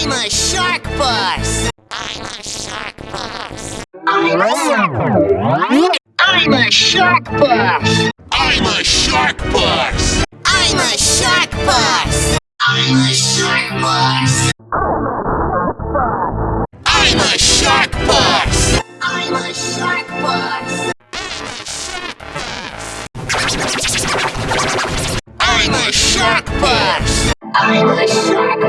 I'm a shark boss. I'm a shark boss. I'm a shark I'm a shark boss. I'm a shark boss. I'm a shark boss. I'm a shark boss. I'm a shark boss. I'm a shark boss. I'm a shark boss. I'm a shark boss. I'm a shark